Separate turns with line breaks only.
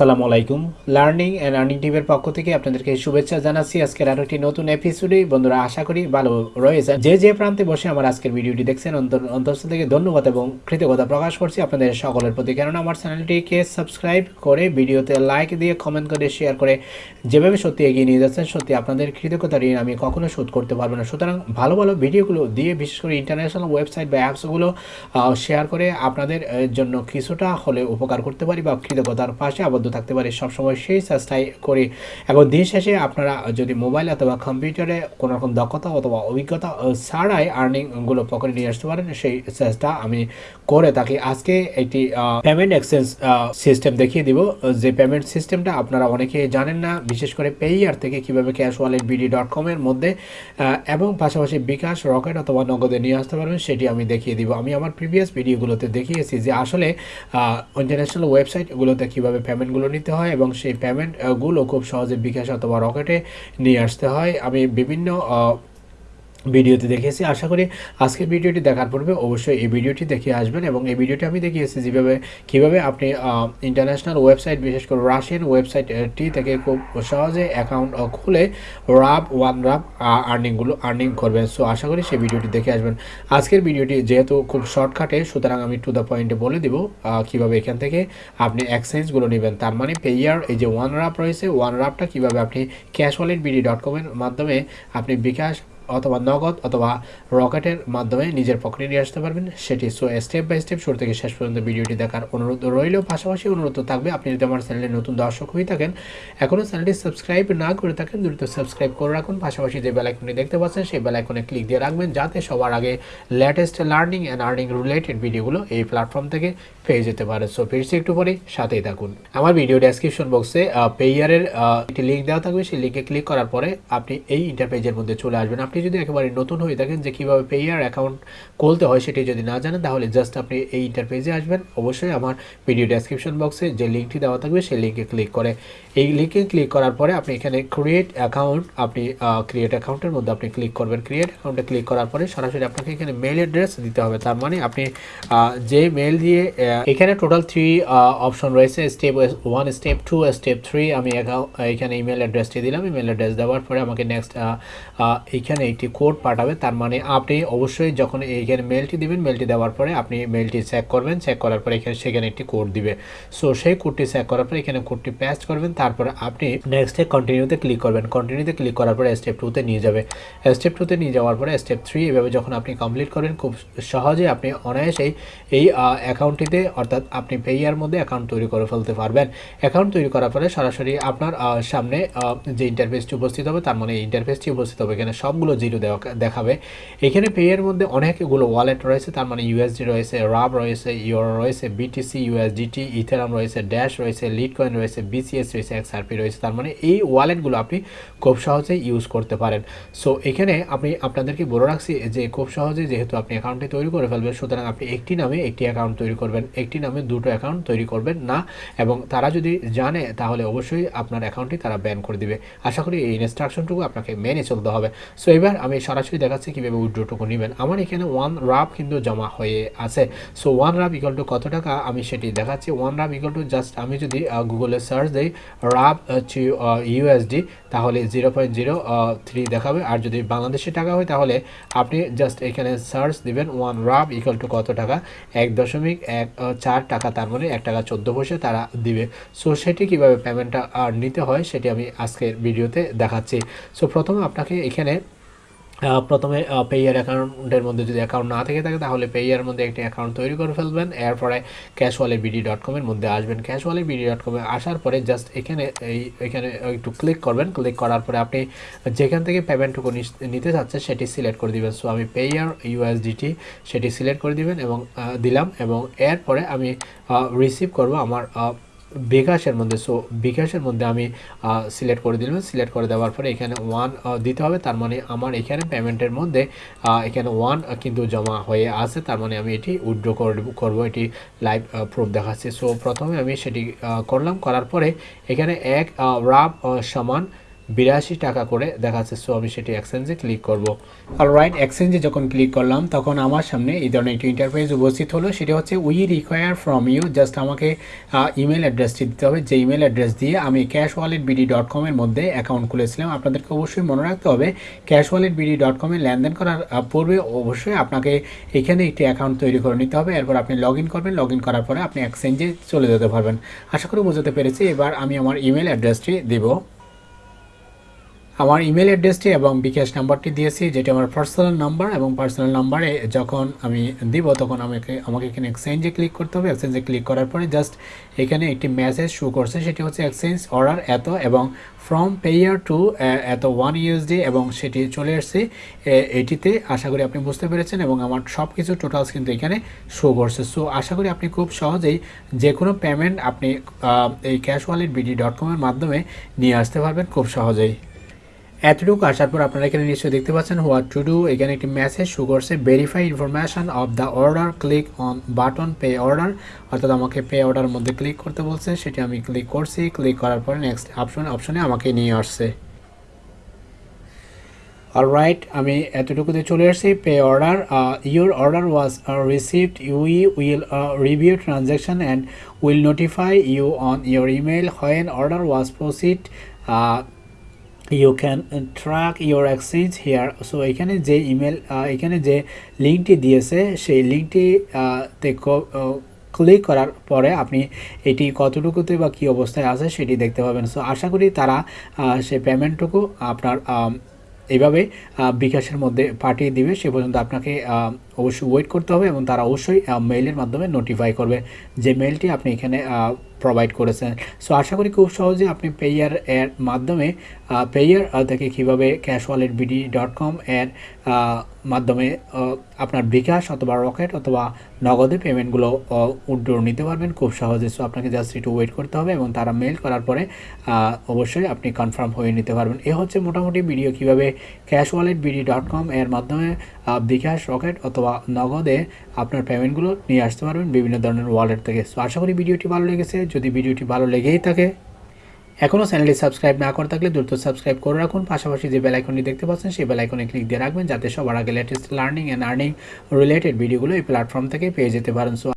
আসসালামু আলাইকুম। Learning and earning টিমের পক্ষ থেকে আপনাদেরকে শুভেচ্ছা জানাচ্ছি। আজকের আরও একটি নতুন এপিসোডে বন্ধুরা, আশা করি ভালো রয়েছে যে যে প্রান্তে বসে আমার আজকের ভিডিওটি দেখছেন, অন্তর অন্তঃস্থ থেকে ধন্যবাদ এবং কৃতজ্ঞতা প্রকাশ করছি। আপনাদের সকলের প্রতি। কেননা, আমার চ্যানেলটিকে সাবস্ক্রাইব করে, ভিডিওতে লাইক দিয়ে কমেন্ট করে শেয়ার করে যেভাবে সত্যি এগিয়ে নিয়ে যাচ্ছেন, সত্যি আপনাদের কৃতজ্ঞতা ঋণ আমি কখনো শোধ করতে পারব না। সুতরাং, ভালো ভালো ভিডিওগুলো দিয়ে, বিশেষ করে ইন্টারন্যাশনাল ওয়েবসাইট বা অ্যাপসগুলো শেয়ার করে আপনাদের জন্য কিছুটা হলে উপকার করতে পারি বা কৃতজ্ঞতার পাশে আবদ্ধ থাকতে পারি, সবসময় সেই চেষ্টাই করি। এবং দিন শেষে আপনারা যদি মোবাইল অথবা কম্পিউটারে কোনো রকম দক্ষতা অথবা অভিজ্ঞতা ছাড়াই আর্নিংগুলো পকেটে নিয়ে আসতে পারেন, সেই চেষ্টা আমি করে থাকি। আজকে একটি পেমেন্ট এক্সচেঞ্জ সিস্টেম দেখিয়ে দিব। যে পেমেন্ট সিস্টেমটা আপনারা অনেকে জানেন না, বিশেষ করে পেইয়ার থেকে কীভাবে ক্যাশ ওয়ালেট বিডি ডট কমের মধ্যে এবং পাশাপাশি বিকাশ রকেট অথবা নগদে নিয়ে আসতে পারবেন, সেটি আমি দেখিয়ে দিব। আমি আমার প্রিভিয়াস ভিডিওগুলোতে দেখিয়েছি যে আসলে ইন্টারন্যাশনাল ওয়েবসাইটগুলোতে কীভাবে পেমেন্টগুলো নিতে হয় এবং সেই পেমেন্টগুলো খুব সহজে বিকাশ অথবা রকেটে নিয়ে আসতে হয়। আমি বিভিন্ন ভিডিওতে দেখিয়েছি আশা করি আজকের ভিডিওটি দেখার পূর্বে অবশ্যই এই ভিডিওটি দেখে আসবেন এবং এই ভিডিওটি আমি দেখিয়েছি যেভাবে, কীভাবে আপনি ইন্টারন্যাশনাল ওয়েবসাইট বিশেষ করে রাশিয়ান ওয়েবসাইটটি থেকে খুব সহজে অ্যাকাউন্ট খুলে রাব ওয়ান রাব আর্নিংগুলো আর্নিং করবেন। সো আশা করি সেই ভিডিওটি দেখে আসবেন। আজকের ভিডিওটি যেহেতু খুব শর্টকাটে সুতরাং আমি টু দ্য পয়েন্টে বলে দিব কীভাবে এখান থেকে আপনি এক্সচেঞ্জগুলো নেবেন। তার মানে পেয়ার এই যে ওয়ান রাপ রয়েছে ওয়ান রাপটা কীভাবে আপনি ক্যাশ ওয়ালেট বিডি ডট কমের মাধ্যমে আপনি বিকাশ অথবা নগদ অথবা রকেটের মাধ্যমে নিজের পকেটে নিয়ে আসতে পারবেন। সেটি সো স্টেপ বাই স্টেপ শুরু থেকে শেষ পর্যন্ত ভিডিওটি দেখার অনুরোধ রইলেও পাশাপাশি অনুরোধ থাকবে, আপনি যদি আমার চ্যানেলে নতুন দর্শক হয়ে থাকেন, এখনও চ্যানেলটি সাবস্ক্রাইব না করে থাকেন, দ্রুত সাবস্ক্রাইব করে রাখুন। পাশাপাশি যে বেলাইকনটি দেখতে পাচ্ছেন, সেই বেলাইকনে ক্লিক দিয়ে রাখবেন, যাতে সবার আগে latest learning and earning related ভিডিওগুলো এই প্ল্যাটফর্ম থেকে পেয়ে যেতে পারে। সো ফিরছি একটু পরে, সাথেই থাকুন। আমার ভিডিও ডেসক্রিপশন বক্সে পেয়ারের একটি লিঙ্ক দেওয়া থাকবে। সেই লিঙ্কে ক্লিক করার পরে আপনি এই ইন্টারপেজের মধ্যে চলে আসবেন। আপনি যদি একেবারে নতুন হয়ে থাকেন যে কীভাবে পেয়ার অ্যাকাউন্ট খুলতে হয় সেটি যদি না জানেন, তাহলে জাস্ট আপনি এই ইন্টারপেজে আসবেন। অবশ্যই আমার ভিডিও ডেসক্রিপশন বক্সে যে লিঙ্কটি দেওয়া থাকবে, সেই লিঙ্কে ক্লিক করে। এই লিঙ্কে ক্লিক করার পরে আপনি এখানে ক্রিয়েট অ্যাকাউন্ট আপনি ক্রিয়েট অ্যাকাউন্টের মধ্যে আপনি ক্লিক করবেন। ক্রিয়েট অ্যাকাউন্টে ক্লিক করার পরে সরাসরি আপনাকে এখানে মেল অ্যাড্রেস দিতে হবে। তার মানে আপনি যে মেল দিয়ে এখানে টোটাল থ্রি অপশন রয়েছে। Step one step two step three আমি এখানে ইমেল অ্যাড্রেসটি দিলাম। ইমেল অ্যাড্রেস দেওয়ার পরে আমাকে নেক্সট এখানে একটি কোড পাঠাবে, তার মানে আপনি অবশ্যই যখন এইখানে মেলটি দিবেন মেলটি দেওয়ার পরে আপনি মেলটি চেক করবেন চেক করার পরে এখানে সেখানে একটি কোড দিবে। সো সেই কোডটি চেক করার পরে এখানে কোডটি পেস্ট করবেন, তারপরে আপনি নেক্সটে কন্টিনিউতে ক্লিক করবেন। কন্টিনিউতে ক্লিক করার পরে স্টেপ টুতে নিয়ে যাবে। স্টেপ টুতে নিয়ে যাওয়ার পরে স্টেপ থ্রি এভাবে যখন আপনি কমপ্লিট করবেন খুব সহজে আপনি অনায়াসেই এই অ্যাকাউন্টটিতে অর্থাৎ আপনি পেয়ার মধ্যে অ্যাকাউন্ট তৈরি করে ফেলতে পারবেন। অ্যাকাউন্ট তৈরি করার পরে সরাসরি আপনার সামনে যে ইন্টারফেসটি উপস্থিত হবে, তার মানে ইন্টারফেসটি উপস্থিত হবে। এখানে সবগুলো জিরো দেখাবে। এখানে পেয়ের মধ্যে অনেকগুলো ওয়ালেট রয়েছে, তার মানে ইউএসডি রয়েছে রাব রয়েছে ইউর রয়েছে বিটিসি ইউএসডিটি ইথেরাম রয়েছে ড্যাশ রয়েছে লিড কয়েন রয়েছে বিসিএস রয়েছে এক্সআরপি রয়েছে, তার মানে এই ওয়ালেটগুলো আপনি খুব সহজে ইউজ করতে পারেন। সো এখানে আপনি আপনাদেরকে বলে রাখছি যে খুব সহজে যেহেতু আপনি অ্যাকাউন্টটি তৈরি করে ফেলবেন, সুতরাং আপনি একটি নামে একটি অ্যাকাউন্ট তৈরি করবেন, একটি নামে দুটো অ্যাকাউন্ট তৈরি করবেন না, এবং তারা যদি জানে তাহলে অবশ্যই আপনার অ্যাকাউন্টটি তারা ব্যান করে দিবে। আশা করি এই ইনস্ট্রাকশনটুকু আপনাকে মেনে চলতে হবে। সো এবার আমি সরাসরি দেখাচ্ছি কীভাবে উইড্রোটুকু নেবেন। আমার এখানে ওয়ান রাব কিন্তু জমা হয়ে আছে। So one rub equal to কত টাকা? আমি সেটি দেখাচ্ছি। One rub equal to just আমি যদি গুগলে সার্চ দিই রাব হচ্ছে ইউএসডি তাহলে জিরো পয়েন্ট জিরো থ্রি দেখাবে। আর যদি বাংলাদেশি টাকা হয়, তাহলে আপনি জাস্ট এখানে সার্চ দিবেন ওয়ান রাব ইকাল টু কত টাকা? এক দশমিক এক চার টাকা, তার মানে এক টাকা চোদ্দ পয়সা তারা দিবে। সো সেটি কীভাবে পেমেন্টটা নিতে হয়, সেটি আমি আজকের ভিডিওতে দেখাচ্ছি। সো প্রথমে আপনাকে এখানে প্রথমে পেয়ার অ্যাকাউন্টের মধ্যে যদি অ্যাকাউন্ট না থেকে থাকে, তাহলে পেয়ার মধ্যে একটি অ্যাকাউন্ট তৈরি করে ফেলবেন। এরপরে ক্যাশ ওয়ালেট বিডি ডট কমের মধ্যে আসবেন। ক্যাশ ওয়ালেট বিডি ডট কমে আসার পরে জাস্ট এখানে, এই, এখানে একটু ক্লিক করবেন। ক্লিক করার পরে আপনি যেখান থেকে পেমেন্টটুকু নিতে চাচ্ছেন সেটি সিলেক্ট করে দিবেন। সো আমি পেয়ার ইউএসডিটি সেটি সিলেক্ট করে দিবেন এবং দিলাম এবং এরপরে আমি রিসিভ করব আমার বিকাশের মধ্যে সো বিকাশের মধ্যে আমি সিলেক্ট করে দিলাম। সিলেক্ট করে দেওয়ার পরে এখানে ওয়ান দিতে হবে। তার মানে আমার এখানে পেমেন্টের মধ্যে এখানে ওয়ান কিন্তু জমা হয়ে আছে। তার মানে আমি এটি উইড্র করব। এটি লাইভ প্রুফ দেখাচ্ছি। সো প্রথমে আমি সেটি করলাম। করার পরে এখানে এক রাব সমান বিরাশি টাকা করে দেখাচ্ছে সো আমি সেটি এক্সচেঞ্জে ক্লিক করব। রাইট এক্সচেঞ্জে যখন ক্লিক করলাম, তখন আমার সামনে এই ধরনের একটি ইন্টারফেস উপস্থিত হলো। সেটি হচ্ছে we require from you just আমাকে ইমেল অ্যাড্রেসটি দিতে হবে। যে ইমেল অ্যাড্রেস দিয়ে আমি ক্যাশ ওয়ালেট বিডি ডট কমের মধ্যে অ্যাকাউন্ট খুলেছিলাম, আপনাদেরকে অবশ্যই মনে রাখতে হবে ক্যাশ ওয়ালেট বিডি ডট কমে লেনদেন করার পূর্বে অবশ্যই আপনাকে এখানে একটি অ্যাকাউন্ট তৈরি করে নিতে হবে। এরপর আপনি লগ ইন করবেন। লগ ইন করার পরে আপনি এক্সচেঞ্জে চলে যেতে পারবেন। আশা করি বোঝাতে পেরেছি। এবার আমি আমার ইমেল অ্যাড্রেসটি দিব। আমার ইমেল অ্যাড্রেসটি এবং বিকাশ নাম্বারটি দিয়েছি, যেটি আমার পার্সোনাল নাম্বার এবং পার্সোনাল নাম্বারে যখন আমি দিব, তখন আমাকে আমাকে এখানে এক্সচেঞ্জে ক্লিক করতে হবে। এক্সচেঞ্জে ক্লিক করার পরে জাস্ট এখানে একটি মেসেজ শো করছে, সেটি হচ্ছে এক্সচেঞ্জ অর্ডার এত এবং ফ্রম পেয়ার টু এত ওয়ান ইউএসডি এবং সেটি চলে এসছে। এটিতে আশা করি আপনি বুঝতে পেরেছেন এবং আমার সব কিছু টোটালস কিন্তু এখানে শো করছে। সো আশা করি আপনি খুব সহজেই যে কোনো পেমেন্ট আপনি এই ক্যাশ ওয়ালেট বিডি ডট কমের মাধ্যমে নিয়ে আসতে পারবেন খুব সহজেই। এতটুকু আসার পর আপনারা এখানে নিশ্চয়ই দেখতে পাচ্ছেন হোয়াট টু ডু। এখানে একটি মেসেজ শু করছে verify information of the order click on button pay order অর্থাৎ আমাকে পে অর্ডার মধ্যে ক্লিক করতে বলছে, সেটি আমি ক্লিক করছি। ক্লিক করার পরে নেক্সট অপশন অপশনে আমাকে নিয়ে আসছে। অলরাইট আমি এতটুকুতে চলে এসেছি pay order your order was received we will review transaction and will notify you on your email when order was proceed you can track your exchange here so এখানে যে ইমেল এখানে যে লিঙ্কটি দিয়েছে সেই লিঙ্কটি তে ক্লিক করার পরে আপনি এটি কতটুকুতে বা কী অবস্থায় আছে সেটি দেখতে পাবেন। সো আশা করি তারা সেই পেমেন্টটুকু আপনার আহ, বিকাশের মধ্যে পাঠিয়ে দিবে। সে পর্যন্ত আপনাকে অবশ্যই ওয়েট করতে হবে এবং তারা অবশ্যই মেইলের মাধ্যমে নোটিফাই করবে যে মেইলটি আপনি এখানে প্রোভাইড করেছেন। সো আশা করি খুব সহজে আপনি পেয়ার এর মাধ্যমে পেয়ার থেকে কীভাবে cash wallet BD dot com এর মাধ্যমে আপনার বিকাশ অথবা রকেট অথবা নগদে পেমেন্টগুলো উড্ডোর নিতে পারবেন খুব সহজে। সো আপনাকে জাস্ট একটু ওয়েট করতে হবে এবং তারা মেল করার পরে অবশ্যই আপনি কনফার্ম হয়ে নিতে পারবেন। এ হচ্ছে মোটামুটি ভিডিও কীভাবে cash wallet BD dot com এর মাধ্যমে বিকাশ রকেট অথবা নগদে আপনার পেমেন্টগুলো নিয়ে আসতে পারবেন বিভিন্ন ধরনের ওয়ালেট থেকে। সো আশা করি ভিডিওটি ভালো লেগেছে। যদি ভিডিওটি ভালো লেগেই থাকে এখনও চ্যানেলটি সাবস্ক্রাইব না করে থাকলে দ্রুত সাবস্ক্রাইব করে রাখুন। পাশাপাশি যে বেলাইকনটি দেখতে পাচ্ছেন, সেই বেলাইকনে ক্লিক দিয়ে রাখবেন, যাতে সবার আগে latest learning and earning related ভিডিওগুলো এই প্ল্যাটফর্ম থেকে পেয়ে যেতে পারেন। সো